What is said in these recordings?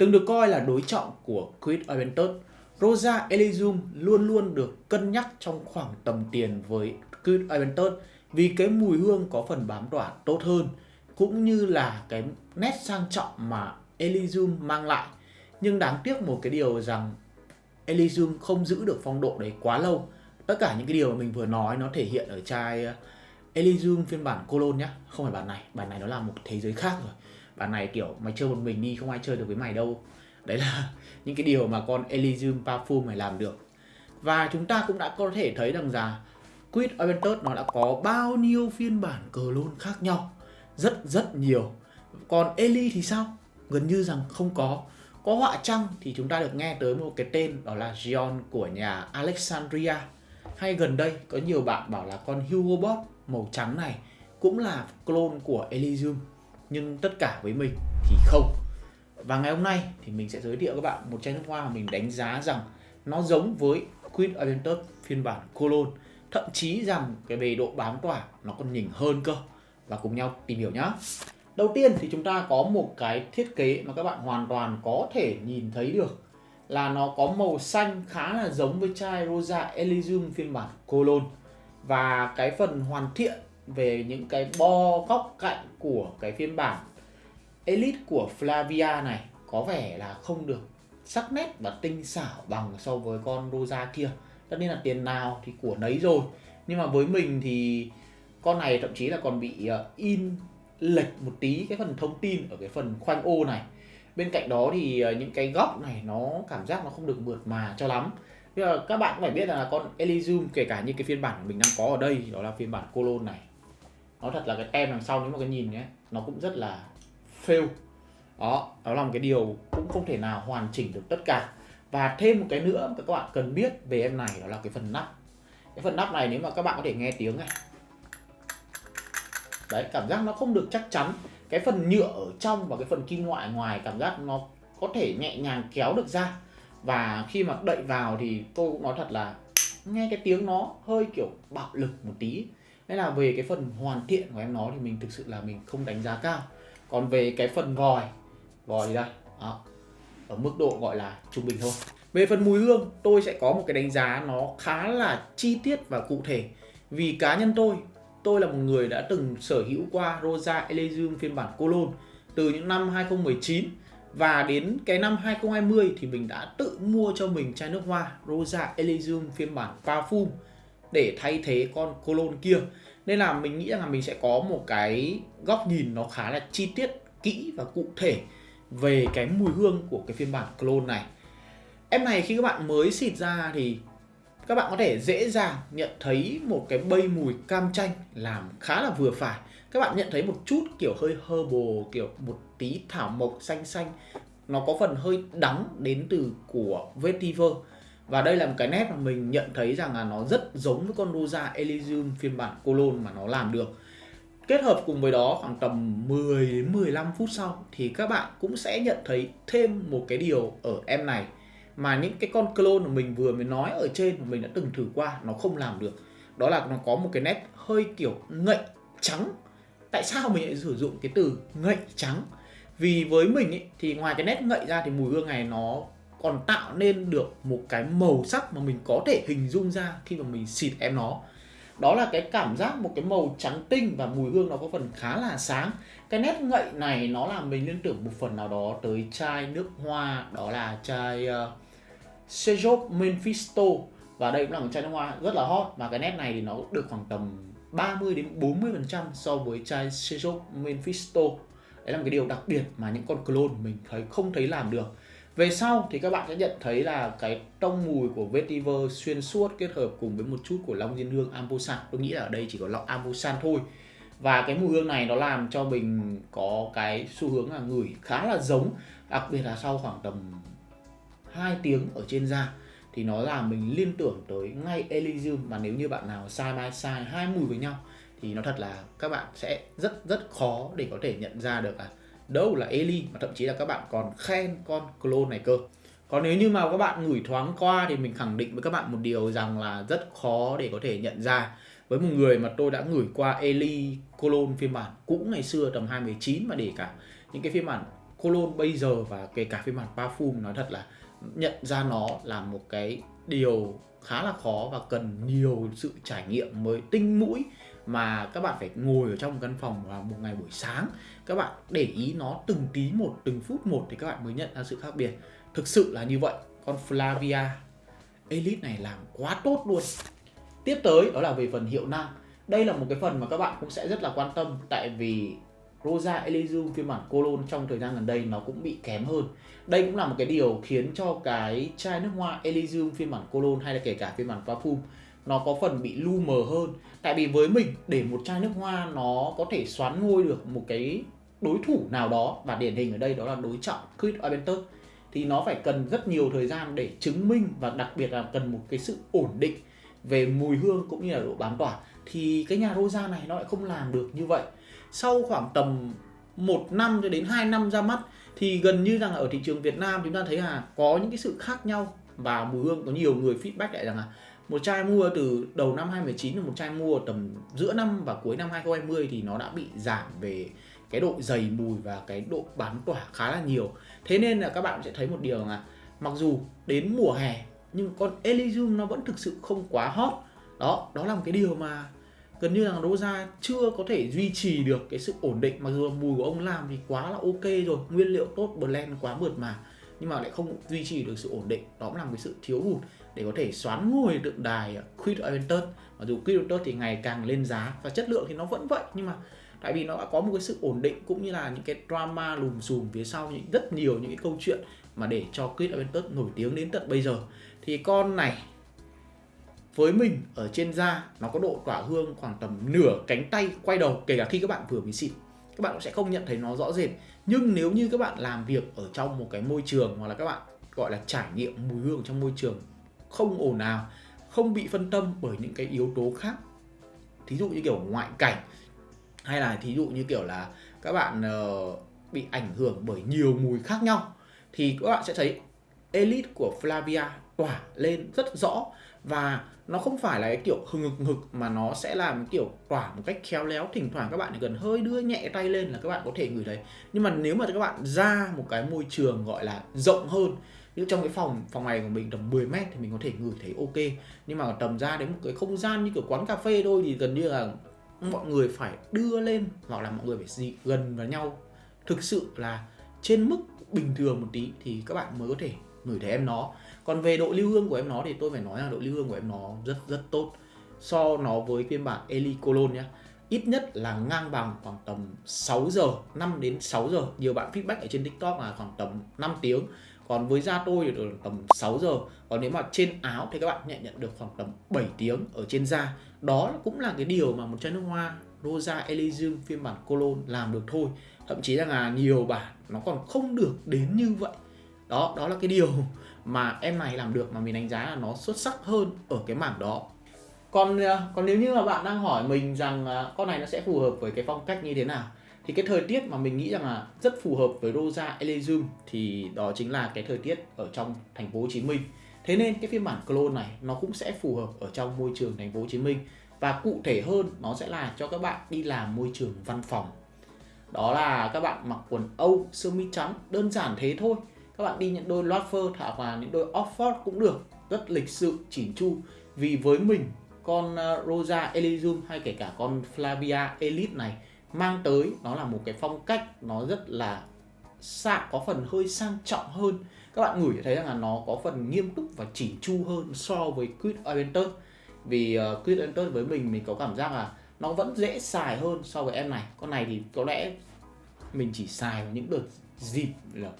Từng được coi là đối trọng của Quid Aventus, Rosa Elysium luôn luôn được cân nhắc trong khoảng tầm tiền với Quid Aventus vì cái mùi hương có phần bám tỏa tốt hơn cũng như là cái nét sang trọng mà Elysium mang lại. Nhưng đáng tiếc một cái điều rằng Elysium không giữ được phong độ đấy quá lâu. Tất cả những cái điều mà mình vừa nói nó thể hiện ở chai ờ, Elysium phiên bản Cologne nhá, không phải bản này, bản này nó là một thế giới khác rồi. Bản này, kiểu, mày chơi một mình đi, không ai chơi được với mày đâu. Đấy là những cái điều mà con Elysium Parfum này làm được. Và chúng ta cũng đã có thể thấy rằng là Quid Aventus nó đã có bao nhiêu phiên bản cờ lôn khác nhau. Rất rất nhiều. Còn Eli thì sao? Gần như rằng không có. Có họa trăng thì chúng ta được nghe tới một cái tên, đó là Gion của nhà Alexandria. Hay gần đây, có nhiều bạn bảo là con Hugo Boss màu trắng này cũng là clone của Elysium. Nhưng tất cả với mình thì không. Và ngày hôm nay thì mình sẽ giới thiệu các bạn một chai nước hoa mà mình đánh giá rằng nó giống với Queen Aventus phiên bản Cologne. Thậm chí rằng cái về độ bám tỏa nó còn nhỉnh hơn cơ. Và cùng nhau tìm hiểu nhé. Đầu tiên thì chúng ta có một cái thiết kế mà các bạn hoàn toàn có thể nhìn thấy được là nó có màu xanh khá là giống với chai Rosa Elysium phiên bản Cologne và cái phần hoàn thiện về những cái bo góc cạnh của cái phiên bản Elite của Flavia này có vẻ là không được sắc nét và tinh xảo bằng so với con Rosa kia. Tất nhiên là tiền nào thì của nấy rồi. Nhưng mà với mình thì con này thậm chí là còn bị ờ, in lệch một tí cái phần thông tin ở cái phần khoanh ô này. Bên cạnh đó thì ờ, những cái góc này nó cảm giác nó không được mượt mà cho lắm. Bây giờ các bạn cũng phải biết là con Elysium, kể cả như cái phiên bản mình đang có ở đây, đó là phiên bản Colon này nó thật là cái tem đằng sau nếu mà cái nhìn nhé, nó cũng rất là fail. Đó đó là một cái điều cũng không thể nào hoàn chỉnh được tất cả. Và thêm một cái nữa các bạn cần biết về em này đó là cái phần nắp. Cái phần nắp này nếu mà các bạn có thể nghe tiếng này. Đấy, cảm giác nó không được chắc chắn. Cái phần nhựa ở trong và cái phần kim loại ngoài cảm giác nó có thể nhẹ nhàng kéo được ra. Và khi mà đậy vào thì tôi cũng nói thật là nghe cái tiếng nó hơi kiểu bạo lực một tí nên là về cái phần hoàn thiện của em nó thì mình thực sự là mình không đánh giá cao. Còn về cái phần vòi vòi thì đây à, ở mức độ gọi là trung bình thôi. Về phần mùi hương tôi sẽ có một cái đánh giá nó khá là chi tiết và cụ thể. Vì cá nhân tôi tôi là một người đã từng sở hữu qua Rosa Elysium phiên bản Cologne từ những năm 2019 và đến cái năm 2020 thì mình đã tự mua cho mình chai nước hoa Rosa Elysium phiên bản Parfum để thay thế con colon kia. Nên là mình nghĩ rằng là mình sẽ có một cái góc nhìn nó khá là chi tiết, kỹ và cụ thể về cái mùi hương của cái phiên bản clone này. Em này khi các bạn mới xịt ra thì các bạn có thể dễ dàng nhận thấy một cái bay mùi cam chanh làm khá là vừa phải. Các bạn nhận thấy một chút kiểu hơi herbal, kiểu một tí thảo mộc xanh xanh. Nó có phần hơi đắng đến từ của vetiver và đây là một cái nét mà mình nhận thấy rằng là nó rất giống với con Rosa Elysium phiên bản Cologne mà nó làm được Kết hợp cùng với đó khoảng tầm 10 đến 15 phút sau thì các bạn cũng sẽ nhận thấy thêm một cái điều ở em này mà những cái con clone mà mình vừa mới nói ở trên mà mình đã từng thử qua nó không làm được. Đó là nó có một cái nét hơi kiểu ngậy trắng. Tại sao mình lại sử dụng cái từ ngậy trắng? Vì với mình ý, thì ngoài cái nét ngậy ra thì mùi hương này nó còn tạo nên được một cái màu sắc mà mình có thể hình dung ra khi mà mình xịt em nó. Đó là cái cảm giác một cái màu trắng tinh và mùi hương nó có phần khá là sáng. Cái nét ngậy này nó làm mình liên tưởng một phần nào đó tới chai nước hoa đó là chai uh, Sejop Mephisto. Và đây cũng là một chai nước hoa rất là hot và cái nét này thì nó được khoảng tầm 30 đến 40 phần trăm so với chai Sejop Mephisto. Đấy là một cái điều đặc biệt mà những con clone mình thấy không thấy làm được về sau thì các bạn sẽ nhận thấy là cái tông mùi của vetiver xuyên suốt kết hợp cùng với một chút của long diên hương ambosan tôi nghĩ là ở đây chỉ có long ambosan thôi. Và cái mùi hương này nó làm cho mình có cái xu hướng là ngửi khá là giống, đặc biệt là sau khoảng tầm 2 tiếng ở trên da, thì nó làm mình liên tưởng tới ngay Elysium. Mà nếu như bạn nào sai by sai hai mùi với nhau, thì nó thật là các bạn sẽ rất rất khó để có thể nhận ra được là đâu là Eli mà thậm chí là các bạn còn khen con clone này cơ. Còn nếu như mà các bạn ngửi thoáng qua thì mình khẳng định với các bạn một điều rằng là rất khó để có thể nhận ra. Với một người mà tôi đã ngửi qua Eli clone phiên bản cũ ngày xưa tầm 2019 mà để cả những cái phiên bản cologne bây giờ và kể cả phiên bản parfum, nói thật là nhận ra nó là một cái điều khá là khó và cần nhiều sự trải nghiệm mới. Tinh mũi mà các bạn phải ngồi ở trong một căn phòng vào một ngày buổi sáng. Các bạn để ý nó từng tí một, từng phút một thì các bạn mới nhận ra sự khác biệt. Thực sự là như vậy. Con Flavia, Elite này làm quá tốt luôn. Tiếp tới, đó là về phần hiệu năng. Đây là một cái phần mà các bạn cũng sẽ rất là quan tâm, tại vì Rosa Elizu, phiên bản Cologne trong thời gian gần đây nó cũng bị kém hơn. Đây cũng là một cái điều khiến cho cái chai nước hoa Elizu, phiên bản Cologne hay là kể cả phiên bản Parfum nó có phần bị lu mờ hơn. Tại vì với mình, để một chai nước hoa nó có thể xoán ngôi được một cái đối thủ nào đó, và điển hình ở đây đó là đối trọng Chris Aventus thì nó phải cần rất nhiều thời gian để chứng minh và đặc biệt là cần một cái sự ổn định về mùi hương cũng như là độ bám tỏa thì cái nhà Rosa này nó lại không làm được như vậy sau khoảng tầm một năm cho đến 2 năm ra mắt, thì gần như rằng ở thị trường Việt Nam chúng ta thấy là có những cái sự khác nhau và mùi hương, có nhiều người feedback lại rằng là một chai mua từ đầu năm 2019 và một chai mua tầm giữa năm và cuối năm 2020 thì nó đã bị giảm về cái độ dày mùi và cái độ bán tỏa khá là nhiều. Thế nên là các bạn sẽ thấy một điều là mặc dù đến mùa hè nhưng con Elysium nó vẫn thực sự không quá hot. Đó, đó là một cái điều mà gần như là Rosa chưa có thể duy trì được cái sự ổn định mặc dù mùi của ông làm thì quá là ok rồi nguyên liệu tốt blend quá mượt mà nhưng mà lại không duy trì được sự ổn định đó cũng là một cái sự thiếu hụt để có thể xoán ngôi tượng đài Creed Aventus mặc dù Creed Aventus thì ngày càng lên giá và chất lượng thì nó vẫn vậy, nhưng mà tại vì nó đã có một cái sự ổn định cũng như là những cái drama lùm xùm phía sau những rất nhiều những cái câu chuyện mà để cho Creed Aventus nổi tiếng đến tận bây giờ. Thì con này với mình ở trên da, nó có độ tỏa hương khoảng tầm nửa cánh tay quay đầu, kể cả khi các bạn vừa mới xịt các bạn cũng sẽ không nhận thấy nó rõ rệt. Nhưng nếu như các bạn làm việc ở trong một cái môi trường hoặc là các bạn gọi là trải nghiệm mùi hương trong môi trường không ồn ào không bị phân tâm bởi những cái yếu tố khác. Thí dụ như kiểu ngoại cảnh hay là thí dụ như kiểu là các bạn uh, bị ảnh hưởng bởi nhiều mùi khác nhau thì các bạn sẽ thấy elite của Flavia tỏa lên rất rõ. Và nó không phải là cái kiểu hừng hực hực mà nó sẽ làm kiểu tỏa một cách khéo léo thỉnh thoảng các bạn chỉ cần hơi đưa nhẹ tay lên là các bạn có thể ngửi thấy. Nhưng mà nếu mà các bạn ra một cái môi trường gọi là rộng hơn như trong cái phòng phòng này của mình tầm 10 mét thì mình có thể ngửi thấy ok. Nhưng mà tầm ra đến một cái không gian như kiểu quán cà phê thôi thì gần như là mọi người phải đưa lên hoặc là mọi người phải dị gần vào nhau. Thực sự là trên mức bình thường một tí thì các bạn mới có thể ngửi thấy em nó. Còn về độ lưu hương của em nó thì tôi phải nói là độ lưu hương của em nó rất rất tốt. So nó với phiên bản Eli Cologne nhé ít nhất là ngang bằng khoảng tầm 6 giờ 5 đến 6 giờ. Nhiều bạn feedback ở trên TikTok là khoảng tầm 5 tiếng còn với da tôi thì được tầm 6 giờ. Còn nếu mà trên áo thì các bạn nhận nhận được khoảng tầm 7 tiếng ở trên da. Đó cũng là cái điều mà một chai nước hoa Rosa Elysium phiên bản Cologne làm được thôi. Thậm chí là nhiều bản nó còn không được đến như vậy. Đó đó là cái điều mà em này làm được mà mình đánh giá là nó xuất sắc hơn ở cái mảng đó. Còn à, còn nếu như mà bạn đang hỏi mình rằng à, con này nó sẽ phù hợp với cái phong cách như thế nào? Thì cái thời tiết mà mình nghĩ rằng là rất phù hợp với Rosa Elysium thì đó chính là cái thời tiết ở trong thành phố Hồ Chí Minh. Thế nên cái phiên bản clone này nó cũng sẽ phù hợp ở trong môi trường thành phố Hồ Chí Minh và cụ thể hơn nó sẽ là cho các bạn đi làm môi trường văn phòng. Đó là các bạn mặc quần Âu, sơ mi trắng, đơn giản thế thôi. Các bạn đi những đôi loafer hoặc là những đôi Oxford cũng được, rất lịch sự, chỉn chu. Vì với mình, con ờ, Rosa Elysium hay kể cả con Flavia Elite này mang tới nó là một cái phong cách nó rất là sang có phần hơi sang trọng hơn. Các bạn ngửi thấy rằng là nó có phần nghiêm túc và chỉnh chu hơn so với Quid Aventus vì uh, Quid Aventus với mình mình có cảm giác là nó vẫn dễ xài hơn so với em này. Con này thì có lẽ mình chỉ xài vào những đợt dịp là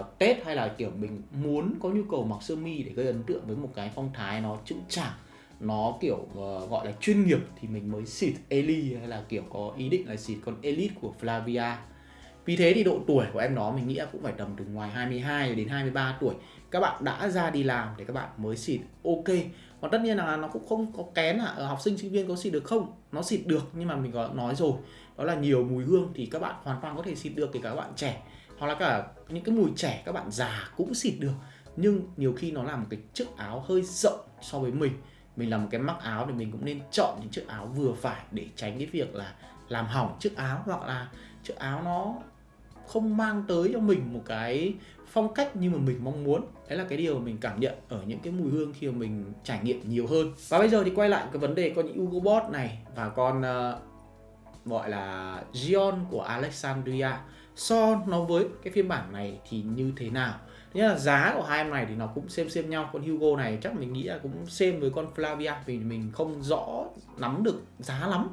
uh, Tết hay là kiểu mình muốn có nhu cầu mặc sơ mi để gây ấn tượng với một cái phong thái nó chững chạc nó kiểu uh, gọi là chuyên nghiệp thì mình mới xịt Eli hay là kiểu có ý định là xịt con Elite của Flavia. Vì thế thì độ tuổi của em nó mình nghĩ là cũng phải tầm từ ngoài 22 đến 23 tuổi. Các bạn đã ra đi làm để các bạn mới xịt ok. Còn tất nhiên là nó cũng không có kén là ở học sinh sinh viên có xịt được không? Nó xịt được nhưng mà mình có nói rồi. Đó là nhiều mùi hương thì các bạn hoàn toàn có thể xịt được kể cả các bạn trẻ. Hoặc là cả những cái mùi trẻ các bạn già cũng xịt được. Nhưng nhiều khi nó là một cái chiếc áo hơi rộng so với mình mình làm một cái mắc áo thì mình cũng nên chọn những chiếc áo vừa phải để tránh cái việc là làm hỏng chiếc áo hoặc là chiếc áo nó không mang tới cho mình một cái phong cách như mà mình mong muốn. Đấy là cái điều mình cảm nhận ở những cái mùi hương khi mà mình trải nghiệm nhiều hơn. Và bây giờ thì quay lại cái vấn đề con Hugo Boss này và con uh, gọi là Gion của Alexandria. So nó với cái phiên bản này thì như thế nào? Nghĩa là giá của hai em này thì nó cũng xem xem nhau. Con Hugo này chắc mình nghĩ là cũng xem với con Flavia Vì mình không rõ nắm được giá lắm.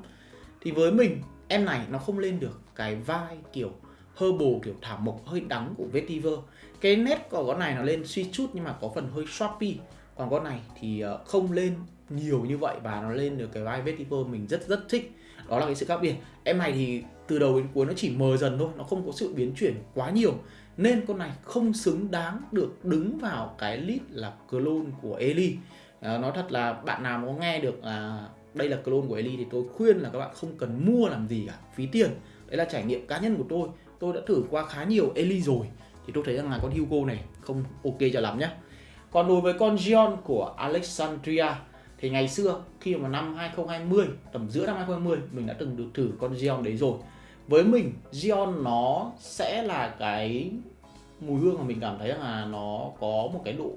Thì với mình, em này nó không lên được cái vai kiểu herbal, kiểu thảo mộc hơi đắng của vetiver. Cái nét của con này nó lên suy chút nhưng mà có phần hơi shoppy còn con này thì ờ, không lên nhiều như vậy và nó lên được cái vai vetiver mình rất rất thích. Đó là cái sự khác biệt. Em này thì từ đầu đến cuối nó chỉ mờ dần thôi, nó không có sự biến chuyển quá nhiều nên con này không xứng đáng được đứng vào cái list là clone của Eli. À, nói thật là bạn nào có nghe được là đây là clone của Eli thì tôi khuyên là các bạn không cần mua làm gì cả phí tiền. Đấy là trải nghiệm cá nhân của tôi. Tôi đã thử qua khá nhiều Eli rồi thì tôi thấy rằng là con Hugo này không ok cho lắm nhé còn đối với con Gion của Alexandria thì ngày xưa khi mà năm 2020 tầm giữa năm 2020 mình đã từng được thử con Gion đấy rồi với mình Gion nó sẽ là cái mùi hương mà mình cảm thấy là nó có một cái độ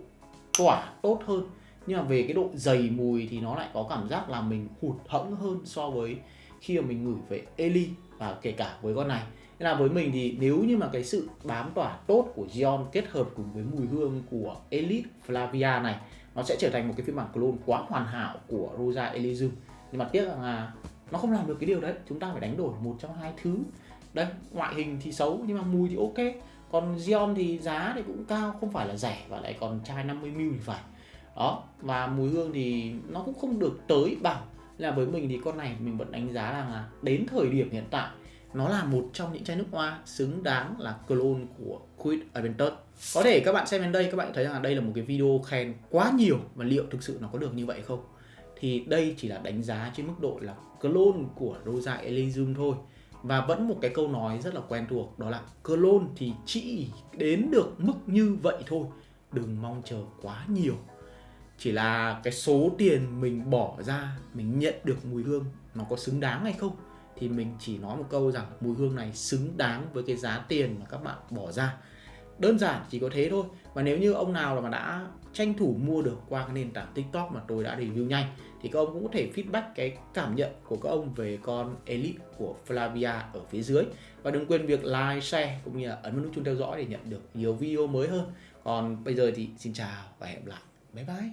tỏa tốt hơn. Nhưng mà về cái độ dày mùi thì nó lại có cảm giác là mình hụt hẫng hơn so với khi mà mình ngửi về Eli và kể cả với con này. Nên là với mình thì nếu như mà cái sự bám tỏa tốt của Gion kết hợp cùng với mùi hương của Elite Flavia này, nó sẽ trở thành một cái phiên bản clone quá hoàn hảo của Rosa Elysium. Nhưng mà tiếc là nó không làm được cái điều đấy. Chúng ta phải đánh đổi một trong hai thứ. Đây, ngoại hình thì xấu, nhưng mà mùi thì ok. Còn Gion thì giá thì cũng cao, không phải là rẻ và lại còn chai 50ml thì phải. Đó, và mùi hương thì nó cũng không được tới bằng. Là với mình thì con này mình vẫn đánh giá là đến thời điểm hiện tại, nó là một trong những chai nước hoa xứng đáng là clone của Quid Aventus có thể các bạn xem đến đây, các bạn thấy rằng đây là một cái video khen quá nhiều. Và liệu thực sự nó có được như vậy không? Thì đây chỉ là đánh giá trên mức độ là clone của Rosa Elysium thôi. Và vẫn một cái câu nói rất là quen thuộc, đó là clone thì chỉ đến được mức như vậy thôi. Đừng mong chờ quá nhiều. Chỉ là cái số tiền mình bỏ ra, mình nhận được mùi hương, nó có xứng đáng hay không? Thì mình chỉ nói một câu rằng mùi hương này xứng đáng với cái giá tiền mà các bạn bỏ ra đơn giản, chỉ có thế thôi. Và nếu như ông nào mà đã tranh thủ mua được qua cái nền tảng tiktok mà tôi đã review nhanh, thì các ông cũng có thể feedback cái cảm nhận của các ông về con elite của Flavia ở phía dưới. Và đừng quên việc like, share cũng như là ấn vào nút chuông theo dõi để nhận được nhiều video mới hơn. Còn bây giờ thì xin chào và hẹn gặp lại. Bye bye.